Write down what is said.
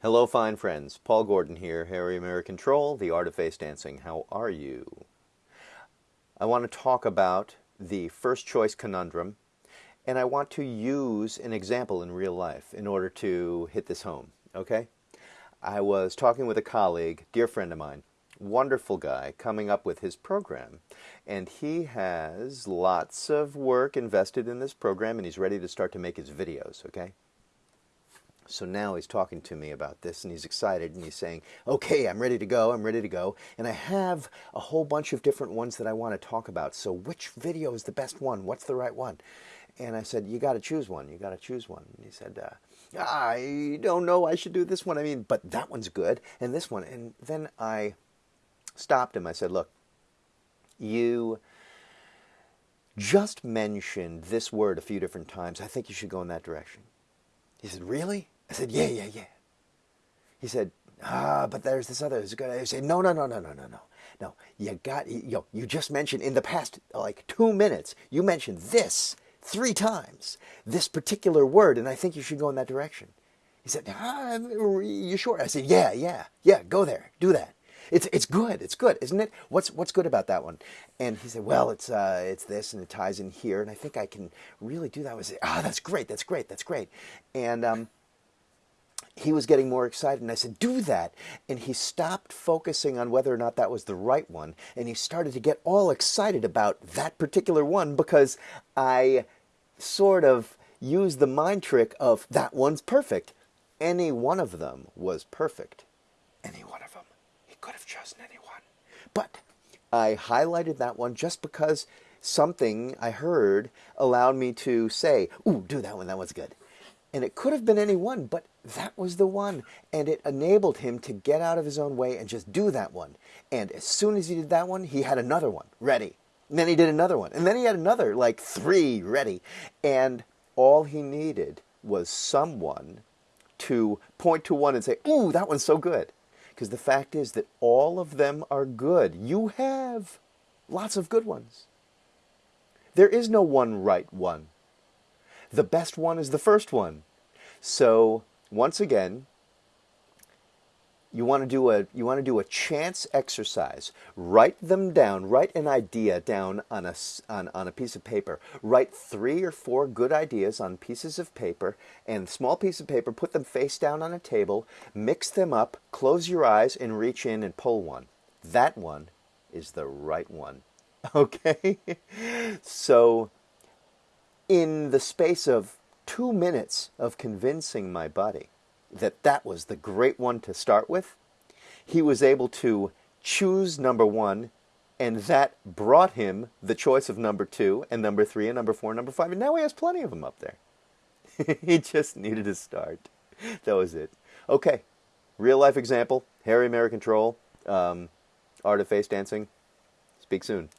Hello, fine friends. Paul Gordon here, Harry American Troll, The Art of Face Dancing. How are you? I want to talk about the first choice conundrum, and I want to use an example in real life in order to hit this home, okay? I was talking with a colleague, dear friend of mine, wonderful guy, coming up with his program. And he has lots of work invested in this program, and he's ready to start to make his videos, okay? So now he's talking to me about this and he's excited and he's saying, okay, I'm ready to go, I'm ready to go. And I have a whole bunch of different ones that I want to talk about. So which video is the best one? What's the right one? And I said, you got to choose one. You got to choose one. And he said, uh, I don't know. I should do this one. I mean, but that one's good. And this one. And then I stopped him. I said, look, you just mentioned this word a few different times. I think you should go in that direction. He said, really? I said, yeah, yeah, yeah. He said, ah, but there's this other. Good. I said, no, no, no, no, no, no, no. No, you got, know, you just mentioned in the past, like two minutes, you mentioned this three times, this particular word, and I think you should go in that direction. He said, ah, you sure? I said, yeah, yeah, yeah, go there, do that. It's it's good. It's good, isn't it? What's what's good about that one? And he said, well, it's uh, it's this and it ties in here, and I think I can really do that. I was ah, that's great. That's great. That's great. And um, he was getting more excited and I said, do that. And he stopped focusing on whether or not that was the right one. And he started to get all excited about that particular one because I sort of used the mind trick of that one's perfect. Any one of them was perfect. Any one of them. He could have chosen any one. But I highlighted that one just because something I heard allowed me to say, ooh, do that one, that one's good. And it could have been any one, but that was the one. And it enabled him to get out of his own way and just do that one. And as soon as he did that one, he had another one ready. And then he did another one. And then he had another, like three ready. And all he needed was someone to point to one and say, Ooh, that one's so good. Because the fact is that all of them are good. You have lots of good ones. There is no one right one the best one is the first one. So once again, you want to do a you want to do a chance exercise. Write them down. Write an idea down on a on, on a piece of paper. Write three or four good ideas on pieces of paper and small piece of paper. Put them face down on a table. Mix them up. Close your eyes and reach in and pull one. That one is the right one. Okay, so in the space of two minutes of convincing my buddy that that was the great one to start with, he was able to choose number one, and that brought him the choice of number two, and number three, and number four, and number five, and now he has plenty of them up there. he just needed to start. That was it. Okay, real life example, Harry American Troll, um, Art of Face Dancing. Speak soon.